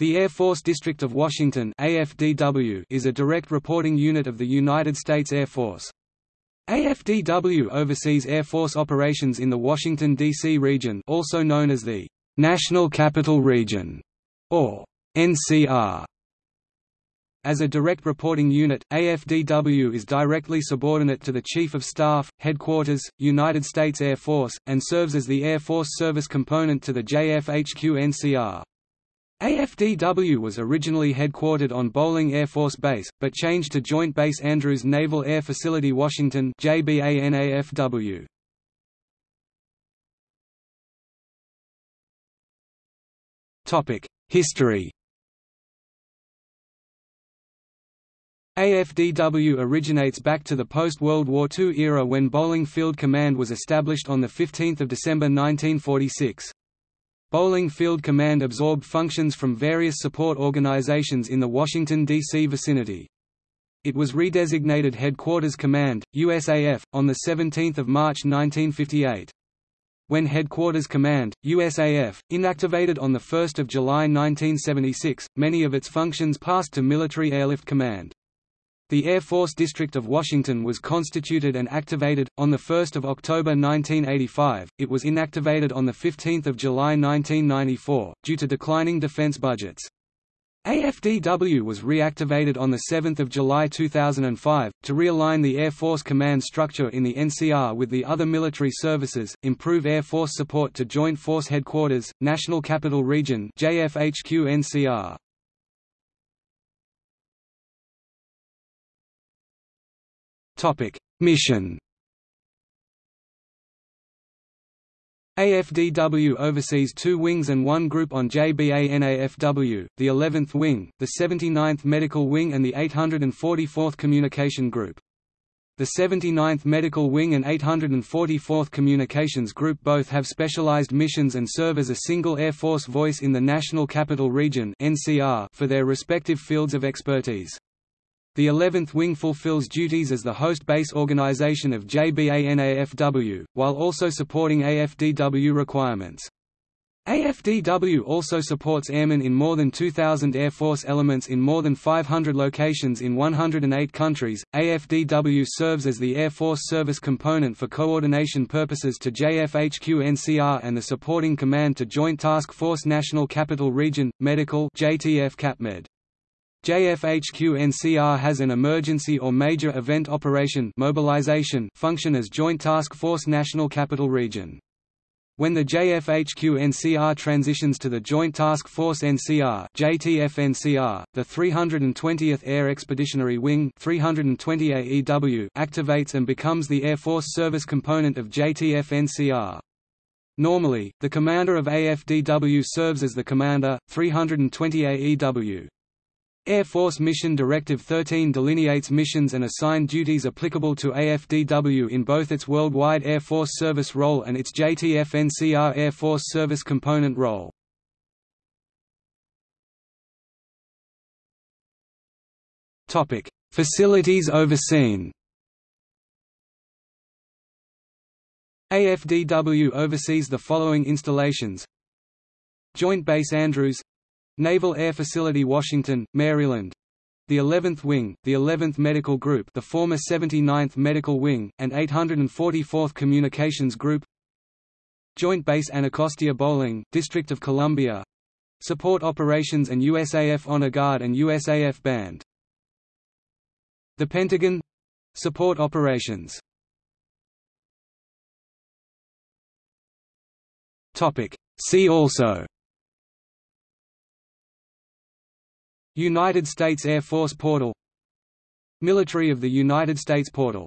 The Air Force District of Washington AFDW is a direct reporting unit of the United States Air Force. AFDW oversees Air Force operations in the Washington, D.C. region also known as the National Capital Region, or NCR. As a direct reporting unit, AFDW is directly subordinate to the Chief of Staff, Headquarters, United States Air Force, and serves as the Air Force service component to the JFHQ-NCR. AFDW was originally headquartered on Bolling Air Force Base, but changed to Joint Base Andrews Naval Air Facility Washington JBANAFW. History AFDW originates back to the post-World War II era when Bolling Field Command was established on 15 December 1946. Bolling Field Command absorbed functions from various support organizations in the Washington, D.C. vicinity. It was redesignated Headquarters Command, USAF, on 17 March 1958. When Headquarters Command, USAF, inactivated on 1 July 1976, many of its functions passed to Military Airlift Command. The Air Force District of Washington was constituted and activated, on 1 October 1985, it was inactivated on 15 July 1994, due to declining defense budgets. AFDW was reactivated on 7 July 2005, to realign the Air Force command structure in the NCR with the other military services, improve Air Force support to Joint Force Headquarters, National Capital Region JFHQ-NCR. Mission AFDW oversees two wings and one group on JBANAFW, the 11th Wing, the 79th Medical Wing and the 844th Communication Group. The 79th Medical Wing and 844th Communications Group both have specialized missions and serve as a single Air Force voice in the National Capital Region for their respective fields of expertise. The 11th Wing fulfills duties as the host base organization of JBANAFW, while also supporting AFDW requirements. AFDW also supports airmen in more than 2,000 Air Force elements in more than 500 locations in 108 countries. AFDW serves as the Air Force service component for coordination purposes to JFHQ NCR and the supporting command to Joint Task Force National Capital Region, Medical JTF CAPMED. JFHQ-NCR has an emergency or major event operation mobilization function as Joint Task Force National Capital Region. When the JFHQ-NCR transitions to the Joint Task Force NCR JTF-NCR, the 320th Air Expeditionary Wing 320 AEW activates and becomes the Air Force service component of JTF-NCR. Normally, the commander of AFDW serves as the commander, 320 AEW. Air Force Mission Directive 13 delineates missions and assigned duties applicable to AFDW in both its Worldwide Air Force Service role and its JTF-NCR Air Force Service Component role. Facilities overseen AFDW oversees the following installations Joint Base Andrews Naval Air Facility Washington, Maryland. The 11th Wing, the 11th Medical Group the former 79th Medical Wing, and 844th Communications Group. Joint Base Anacostia Bolling, District of Columbia. Support Operations and USAF Honor Guard and USAF Band. The Pentagon. Support Operations. See also United States Air Force Portal. Military of the United States Portal